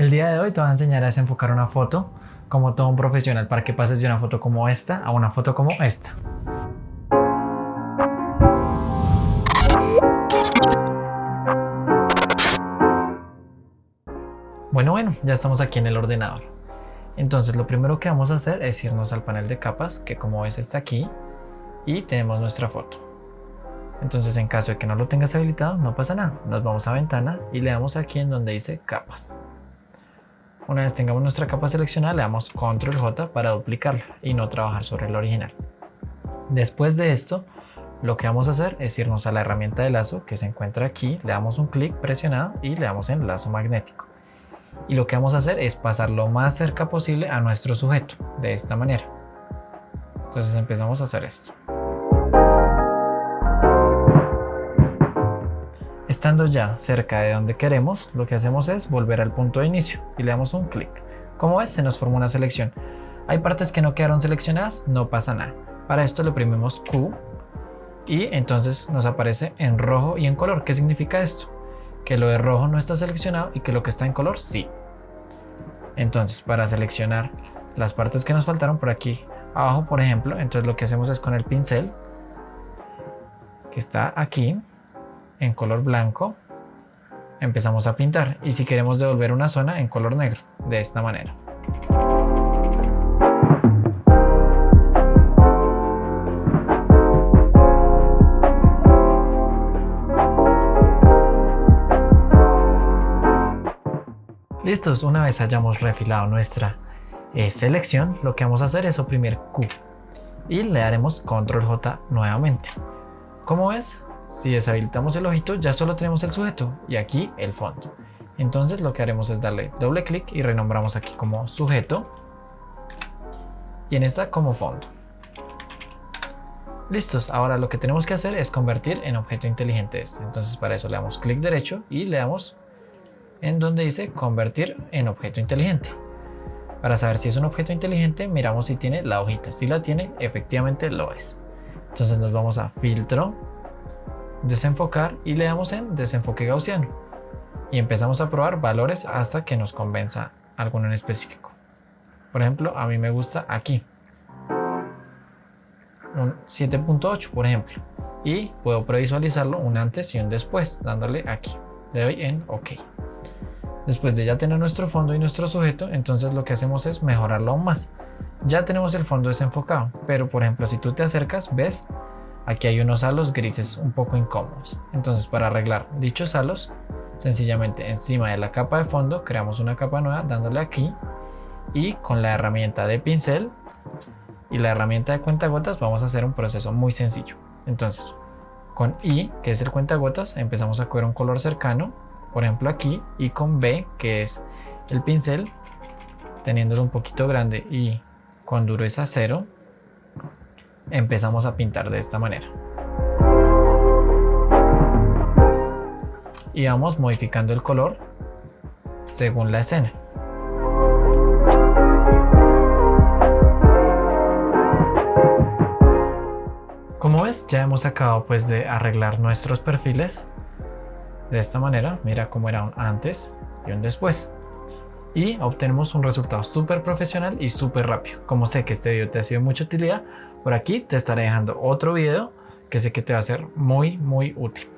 El día de hoy te voy a enseñar a desenfocar una foto como todo un profesional para que pases de una foto como esta a una foto como esta. Bueno, bueno, ya estamos aquí en el ordenador. Entonces lo primero que vamos a hacer es irnos al panel de capas, que como ves está aquí, y tenemos nuestra foto. Entonces en caso de que no lo tengas habilitado, no pasa nada. Nos vamos a ventana y le damos aquí en donde dice capas. Una vez tengamos nuestra capa seleccionada, le damos control J para duplicarla y no trabajar sobre el original. Después de esto, lo que vamos a hacer es irnos a la herramienta de lazo que se encuentra aquí, le damos un clic presionado y le damos en lazo magnético. Y lo que vamos a hacer es pasar lo más cerca posible a nuestro sujeto, de esta manera. Entonces empezamos a hacer esto. Estando ya cerca de donde queremos, lo que hacemos es volver al punto de inicio y le damos un clic. Como ves, se nos forma una selección. Hay partes que no quedaron seleccionadas, no pasa nada. Para esto le oprimimos Q y entonces nos aparece en rojo y en color. ¿Qué significa esto? Que lo de rojo no está seleccionado y que lo que está en color sí. Entonces, para seleccionar las partes que nos faltaron por aquí abajo, por ejemplo, entonces lo que hacemos es con el pincel que está aquí, en color blanco, empezamos a pintar y si queremos devolver una zona en color negro, de esta manera. Listos, una vez hayamos refilado nuestra eh, selección, lo que vamos a hacer es oprimir Q y le daremos control J nuevamente. Como ves, si deshabilitamos el ojito, ya solo tenemos el sujeto y aquí el fondo. Entonces lo que haremos es darle doble clic y renombramos aquí como sujeto y en esta como fondo. Listos, ahora lo que tenemos que hacer es convertir en objeto inteligente este. Entonces para eso le damos clic derecho y le damos en donde dice convertir en objeto inteligente. Para saber si es un objeto inteligente, miramos si tiene la hojita. Si la tiene, efectivamente lo es. Entonces nos vamos a filtro, desenfocar y le damos en desenfoque gaussiano y empezamos a probar valores hasta que nos convenza alguno en específico. Por ejemplo, a mí me gusta aquí un 7.8 por ejemplo y puedo previsualizarlo un antes y un después dándole aquí. Le doy en OK. Después de ya tener nuestro fondo y nuestro sujeto, entonces lo que hacemos es mejorarlo aún más. Ya tenemos el fondo desenfocado, pero por ejemplo si tú te acercas, ves Aquí hay unos halos grises un poco incómodos. Entonces para arreglar dichos halos, sencillamente encima de la capa de fondo creamos una capa nueva dándole aquí y con la herramienta de pincel y la herramienta de cuentagotas vamos a hacer un proceso muy sencillo. Entonces con I, que es el cuentagotas, empezamos a coger un color cercano, por ejemplo aquí, y con B, que es el pincel, teniéndolo un poquito grande y con dureza cero, empezamos a pintar de esta manera. Y vamos modificando el color según la escena. Como ves, ya hemos acabado pues de arreglar nuestros perfiles de esta manera. Mira cómo era un antes y un después. Y obtenemos un resultado súper profesional y súper rápido. Como sé que este video te ha sido de mucha utilidad, por aquí te estaré dejando otro video que sé que te va a ser muy muy útil.